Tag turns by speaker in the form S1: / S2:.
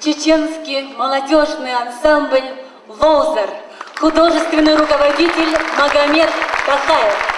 S1: чеченский молодежный ансамбль «Волзер», художественный руководитель Магомед Касаев.